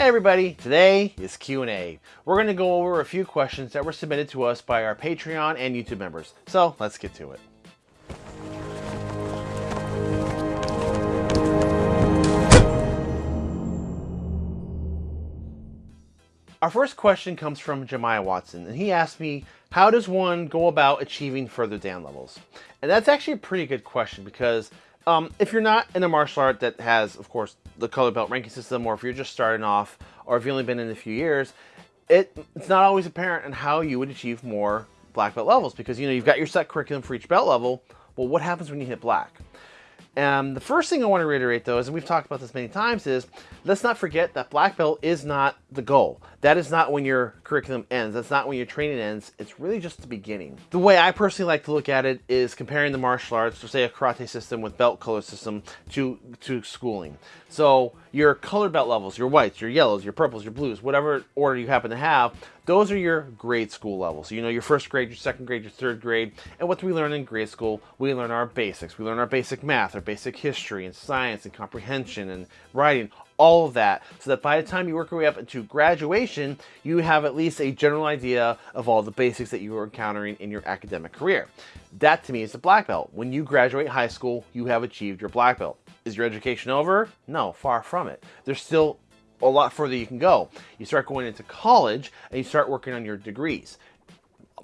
Hey everybody, today is Q&A. We're going to go over a few questions that were submitted to us by our Patreon and YouTube members. So let's get to it. Our first question comes from Jemiah Watson, and he asked me, how does one go about achieving further Dan levels? And that's actually a pretty good question because um, if you're not in a martial art that has, of course, the color belt ranking system, or if you're just starting off, or if you've only been in a few years, it, it's not always apparent on how you would achieve more black belt levels because, you know, you've got your set curriculum for each belt level. Well, what happens when you hit black? And the first thing I want to reiterate though is, and we've talked about this many times, is let's not forget that black belt is not the goal. That is not when your curriculum ends. That's not when your training ends. It's really just the beginning. The way I personally like to look at it is comparing the martial arts, so say a karate system with belt color system to, to schooling. So your colored belt levels, your whites, your yellows, your purples, your blues, whatever order you happen to have, those are your grade school levels. So, you know, your first grade, your second grade, your third grade. And what do we learn in grade school? We learn our basics. We learn our basic math, our basic history and science and comprehension and writing, all of that. So that by the time you work your way up into graduation, you have at least a general idea of all the basics that you are encountering in your academic career. That to me is the black belt. When you graduate high school, you have achieved your black belt. Is your education over? No, far from it. There's still a lot further you can go. You start going into college and you start working on your degrees,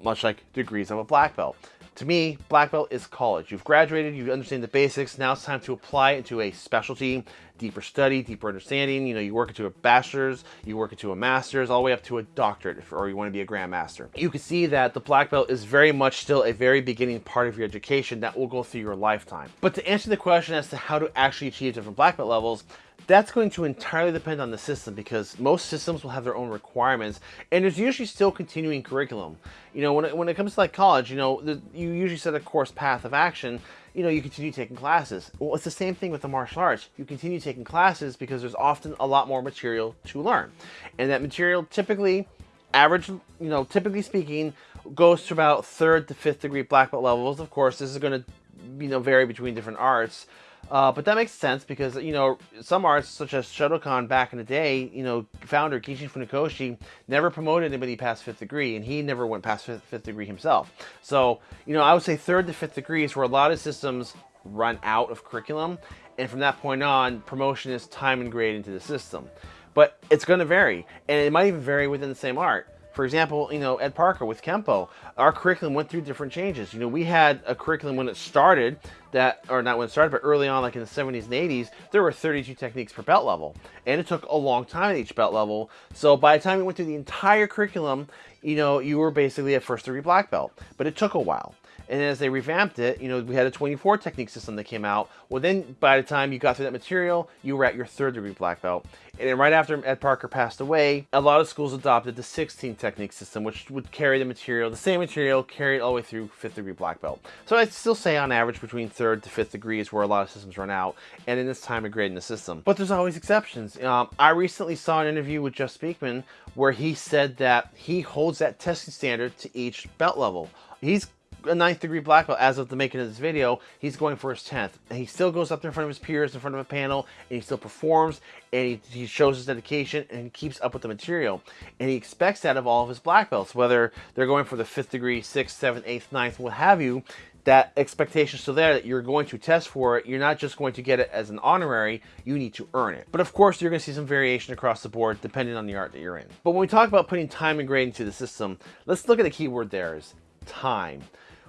much like degrees of a black belt. To me, black belt is college. You've graduated, you understand the basics. Now it's time to apply into a specialty, deeper study, deeper understanding. You know, you work into a bachelor's, you work into a master's, all the way up to a doctorate, or you want to be a grandmaster. You can see that the black belt is very much still a very beginning part of your education that will go through your lifetime. But to answer the question as to how to actually achieve different black belt levels, that's going to entirely depend on the system because most systems will have their own requirements and there's usually still continuing curriculum. You know, when it, when it comes to like college, you know, the, you usually set a course path of action, you know, you continue taking classes. Well, it's the same thing with the martial arts. You continue taking classes because there's often a lot more material to learn. And that material typically, average, you know, typically speaking, goes to about third to fifth degree black belt levels. Of course, this is going to, you know, vary between different arts. Uh, but that makes sense because, you know, some arts such as Shotokan back in the day, you know, founder Gichin Funakoshi never promoted anybody past fifth degree and he never went past fifth, fifth degree himself. So, you know, I would say third to fifth degree is where a lot of systems run out of curriculum. And from that point on, promotion is time and grade into the system. But it's going to vary and it might even vary within the same art. For example, you know, Ed Parker with Kenpo, our curriculum went through different changes. You know, we had a curriculum when it started that, or not when it started, but early on, like in the 70s and 80s, there were 32 techniques per belt level. And it took a long time at each belt level. So by the time we went through the entire curriculum, you know, you were basically a first degree black belt. But it took a while. And as they revamped it, you know, we had a 24 technique system that came out. Well, then by the time you got through that material, you were at your third degree black belt. And then right after Ed Parker passed away, a lot of schools adopted the 16 technique system, which would carry the material, the same material, carry it all the way through fifth degree black belt. So I'd still say on average between third to fifth degree is where a lot of systems run out, and in this time of grading the system. But there's always exceptions. Um, I recently saw an interview with Jeff Speakman where he said that he holds that testing standard to each belt level. He's a ninth degree black belt as of the making of this video. He's going for his 10th. And he still goes up there in front of his peers, in front of a panel, and he still performs, and he, he shows his dedication, and keeps up with the material. And he expects that of all of his black belts, whether they're going for the 5th degree, 6th, 7th, 8th, 9th, what have you, that expectation still there that you're going to test for it. You're not just going to get it as an honorary, you need to earn it. But of course, you're going to see some variation across the board depending on the art that you're in. But when we talk about putting time and grade into the system, let's look at the keyword there is time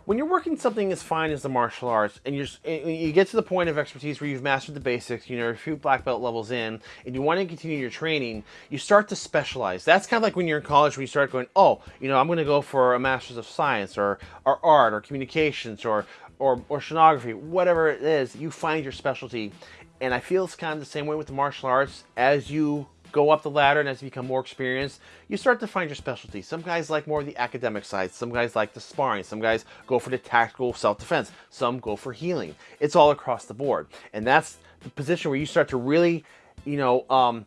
when you're working something as fine as the martial arts and, and you get to the point of expertise where you've mastered the basics, you know, a few black belt levels in, and you want to continue your training, you start to specialize. That's kind of like when you're in college when you start going, oh, you know, I'm going to go for a master's of science or, or art or communications or, or, or oceanography, whatever it is, you find your specialty. And I feel it's kind of the same way with the martial arts as you go up the ladder and as you become more experienced, you start to find your specialty. Some guys like more of the academic side. Some guys like the sparring. Some guys go for the tactical self-defense. Some go for healing. It's all across the board. And that's the position where you start to really, you know, um,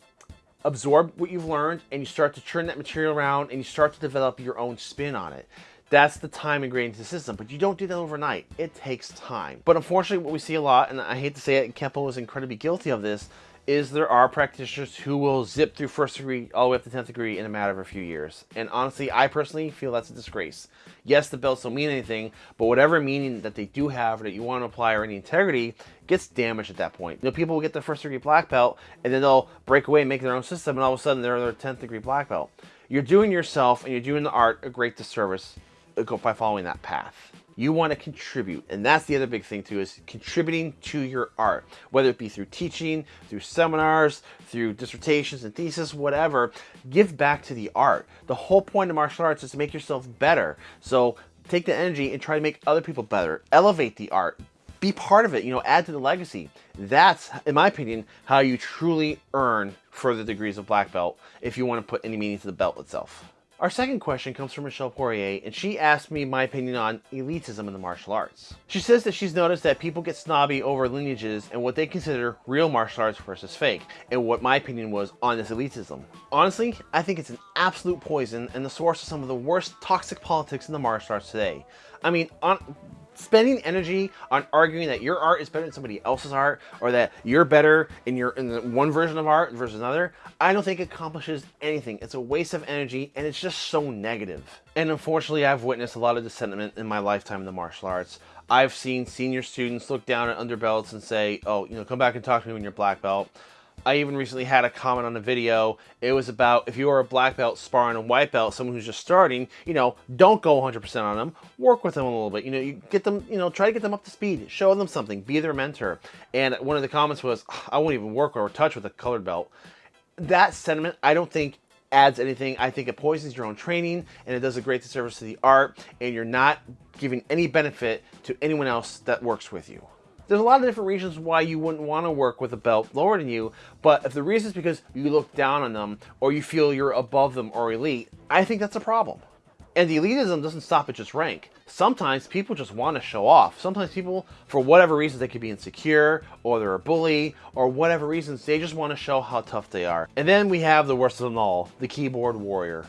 absorb what you've learned and you start to turn that material around and you start to develop your own spin on it. That's the time ingrained into the system, but you don't do that overnight. It takes time. But unfortunately, what we see a lot, and I hate to say it, Kenpo is incredibly guilty of this, is there are practitioners who will zip through first degree all the way up to 10th degree in a matter of a few years. And honestly, I personally feel that's a disgrace. Yes, the belts don't mean anything, but whatever meaning that they do have or that you want to apply or any integrity gets damaged at that point. You know, people will get their first degree black belt and then they'll break away and make their own system and all of a sudden they're their 10th degree black belt. You're doing yourself and you're doing the art a great disservice uh, by following that path. You want to contribute. And that's the other big thing too, is contributing to your art. Whether it be through teaching, through seminars, through dissertations and thesis, whatever, give back to the art. The whole point of martial arts is to make yourself better. So take the energy and try to make other people better. Elevate the art. Be part of it, you know, add to the legacy. That's, in my opinion, how you truly earn further degrees of black belt if you want to put any meaning to the belt itself. Our second question comes from Michelle Poirier, and she asked me my opinion on elitism in the martial arts. She says that she's noticed that people get snobby over lineages and what they consider real martial arts versus fake, and what my opinion was on this elitism. Honestly, I think it's an absolute poison and the source of some of the worst toxic politics in the martial arts today. I mean, on, spending energy on arguing that your art is better than somebody else's art or that you're better in your in one version of art versus another i don't think accomplishes anything. It's a waste of energy and it's just so negative. negative and unfortunately i've witnessed a lot of this sentiment in my lifetime in the martial arts. I've seen senior students look down at underbelts and say oh you know come back and talk to me when you're black belt I even recently had a comment on a video. It was about if you are a black belt sparring a white belt, someone who's just starting, you know, don't go 100% on them. Work with them a little bit. You know, you get them, you know, try to get them up to speed. Show them something. Be their mentor. And one of the comments was, I won't even work or touch with a colored belt. That sentiment, I don't think adds anything. I think it poisons your own training and it does a great disservice to the art and you're not giving any benefit to anyone else that works with you. There's a lot of different reasons why you wouldn't want to work with a belt lower than you, but if the reason is because you look down on them or you feel you're above them or elite, I think that's a problem. And the elitism doesn't stop at just rank. Sometimes people just want to show off. Sometimes people, for whatever reasons, they could be insecure, or they're a bully, or whatever reasons, they just want to show how tough they are. And then we have the worst of them all, the keyboard warrior.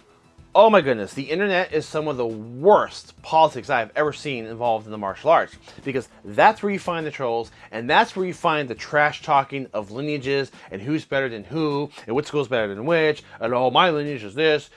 Oh my goodness, the internet is some of the worst politics I have ever seen involved in the martial arts because that's where you find the trolls and that's where you find the trash talking of lineages and who's better than who and which school's better than which and oh my lineage is this.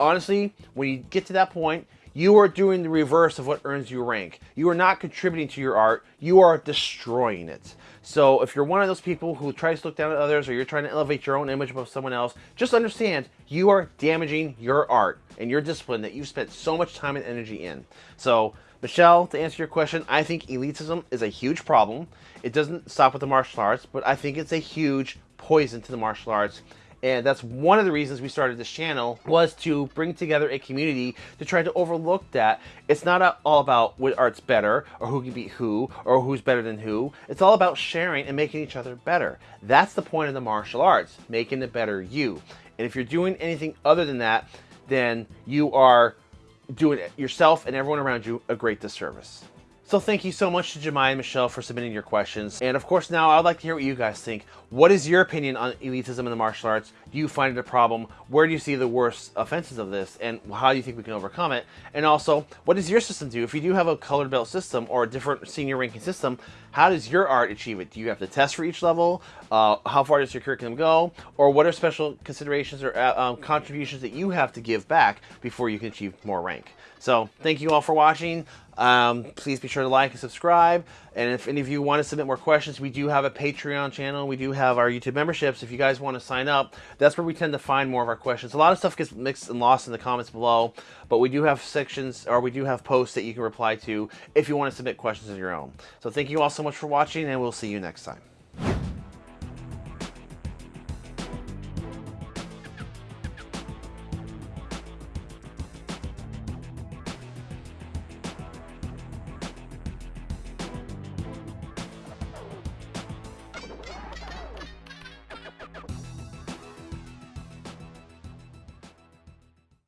Honestly, when you get to that point, you are doing the reverse of what earns you rank. You are not contributing to your art, you are destroying it. So if you're one of those people who tries to look down at others or you're trying to elevate your own image above someone else, just understand you are damaging your art and your discipline that you've spent so much time and energy in. So Michelle, to answer your question, I think elitism is a huge problem. It doesn't stop with the martial arts, but I think it's a huge poison to the martial arts and that's one of the reasons we started this channel was to bring together a community to try to overlook that. It's not all about what art's better or who can beat who or who's better than who. It's all about sharing and making each other better. That's the point of the martial arts making the better you. And if you're doing anything other than that then you are doing yourself and everyone around you a great disservice so thank you so much to Jemai and Michelle for submitting your questions. And of course now I'd like to hear what you guys think. What is your opinion on elitism in the martial arts? Do you find it a problem? Where do you see the worst offenses of this? And how do you think we can overcome it? And also, what does your system do? If you do have a colored belt system or a different senior ranking system, how does your art achieve it? Do you have to test for each level? Uh, how far does your curriculum go? Or what are special considerations or uh, um, contributions that you have to give back before you can achieve more rank? So thank you all for watching. Um, please be sure to like and subscribe. And if any of you want to submit more questions, we do have a Patreon channel. We do have our YouTube memberships. If you guys want to sign up, that's where we tend to find more of our questions. A lot of stuff gets mixed and lost in the comments below, but we do have sections or we do have posts that you can reply to if you want to submit questions of your own. So thank you all so much for watching and we'll see you next time.